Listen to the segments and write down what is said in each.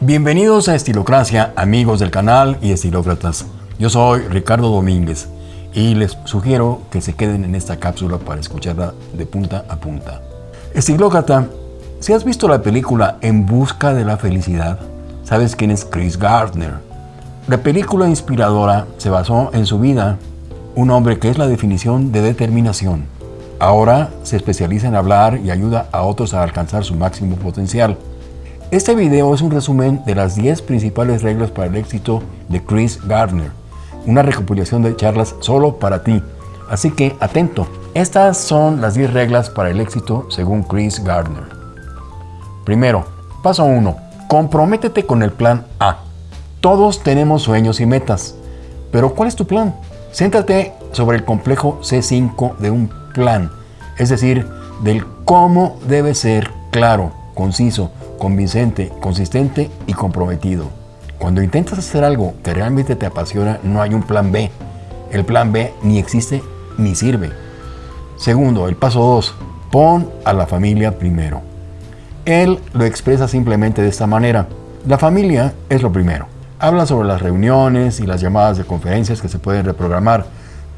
Bienvenidos a Estilocracia, amigos del canal y estilócratas. Yo soy Ricardo Domínguez y les sugiero que se queden en esta cápsula para escucharla de punta a punta. Estilócrata, si has visto la película En busca de la felicidad, sabes quién es Chris Gardner. La película inspiradora se basó en su vida, un hombre que es la definición de determinación. Ahora se especializa en hablar y ayuda a otros a alcanzar su máximo potencial. Este video es un resumen de las 10 principales reglas para el éxito de Chris Gardner, una recopilación de charlas solo para ti. Así que atento, estas son las 10 reglas para el éxito según Chris Gardner. Primero, paso 1. Comprométete con el plan A. Todos tenemos sueños y metas, pero ¿cuál es tu plan? Céntrate sobre el complejo C5 de un plan, es decir, del cómo debe ser claro, conciso, convincente, consistente y comprometido. Cuando intentas hacer algo que realmente te apasiona, no hay un plan B. El plan B ni existe ni sirve. Segundo, el paso 2. Pon a la familia primero. Él lo expresa simplemente de esta manera. La familia es lo primero. Habla sobre las reuniones y las llamadas de conferencias que se pueden reprogramar,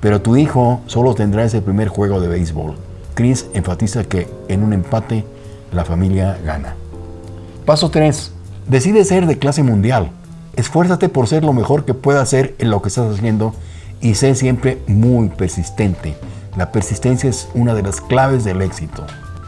pero tu hijo solo tendrá ese primer juego de béisbol. Chris enfatiza que en un empate la familia gana. Paso 3. Decide ser de clase mundial. Esfuérzate por ser lo mejor que puedas ser en lo que estás haciendo y sé siempre muy persistente. La persistencia es una de las claves del éxito.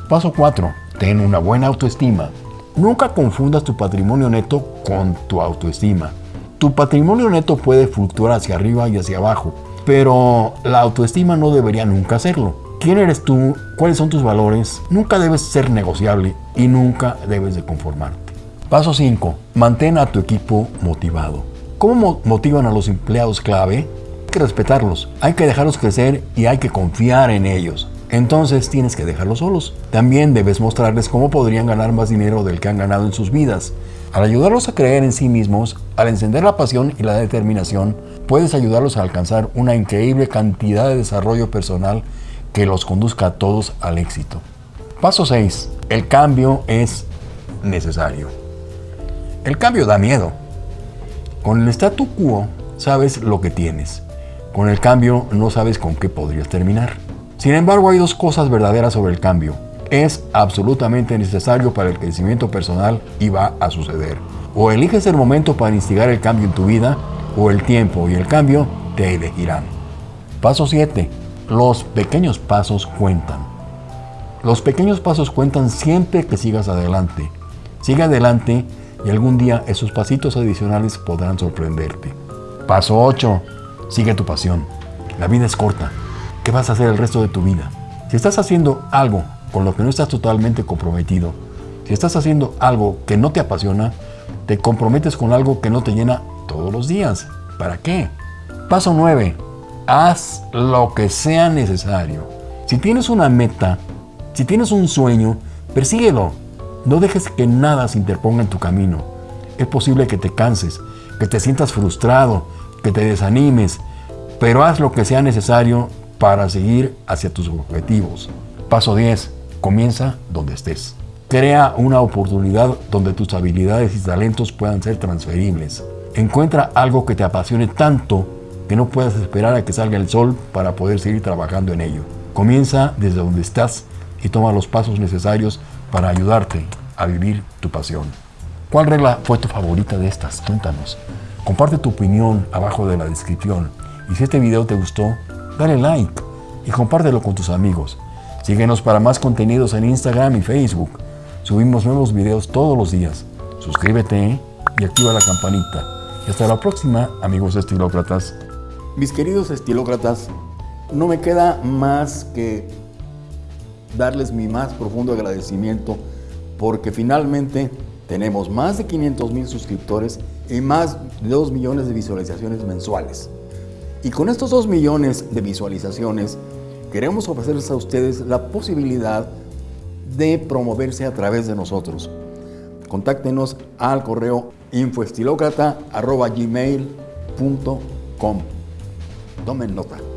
Paso 4. Ten una buena autoestima. Nunca confundas tu patrimonio neto con tu autoestima. Tu patrimonio neto puede fluctuar hacia arriba y hacia abajo, pero la autoestima no debería nunca hacerlo. ¿Quién eres tú? ¿Cuáles son tus valores? Nunca debes ser negociable y nunca debes de conformarte. Paso 5. Mantén a tu equipo motivado. ¿Cómo motivan a los empleados clave? Hay que respetarlos, hay que dejarlos crecer y hay que confiar en ellos. Entonces tienes que dejarlos solos. También debes mostrarles cómo podrían ganar más dinero del que han ganado en sus vidas. Al ayudarlos a creer en sí mismos, al encender la pasión y la determinación, puedes ayudarlos a alcanzar una increíble cantidad de desarrollo personal que los conduzca a todos al éxito. Paso 6. El cambio es necesario. El cambio da miedo. Con el statu quo sabes lo que tienes. Con el cambio no sabes con qué podrías terminar. Sin embargo, hay dos cosas verdaderas sobre el cambio. Es absolutamente necesario para el crecimiento personal y va a suceder. O eliges el momento para instigar el cambio en tu vida, o el tiempo y el cambio te elegirán. Paso 7. Los pequeños pasos cuentan. Los pequeños pasos cuentan siempre que sigas adelante. Sigue adelante y algún día esos pasitos adicionales podrán sorprenderte. Paso 8. Sigue tu pasión. La vida es corta. ¿Qué vas a hacer el resto de tu vida? Si estás haciendo algo con lo que no estás totalmente comprometido, si estás haciendo algo que no te apasiona, te comprometes con algo que no te llena todos los días. ¿Para qué? Paso 9. Haz lo que sea necesario. Si tienes una meta, si tienes un sueño, persíguelo. No dejes que nada se interponga en tu camino. Es posible que te canses, que te sientas frustrado, que te desanimes, pero haz lo que sea necesario para seguir hacia tus objetivos. Paso 10. Comienza donde estés. Crea una oportunidad donde tus habilidades y talentos puedan ser transferibles. Encuentra algo que te apasione tanto que no puedas esperar a que salga el sol para poder seguir trabajando en ello. Comienza desde donde estás y toma los pasos necesarios para ayudarte a vivir tu pasión. ¿Cuál regla fue tu favorita de estas? Cuéntanos. Comparte tu opinión abajo de la descripción. Y si este video te gustó, dale like y compártelo con tus amigos. Síguenos para más contenidos en Instagram y Facebook. Subimos nuevos videos todos los días. Suscríbete y activa la campanita. Y hasta la próxima, amigos estilócratas. Mis queridos estilócratas, no me queda más que darles mi más profundo agradecimiento porque finalmente tenemos más de 500 mil suscriptores y más de 2 millones de visualizaciones mensuales. Y con estos 2 millones de visualizaciones queremos ofrecerles a ustedes la posibilidad de promoverse a través de nosotros. Contáctenos al correo infoestilocrata.gmail.com Tomen nota.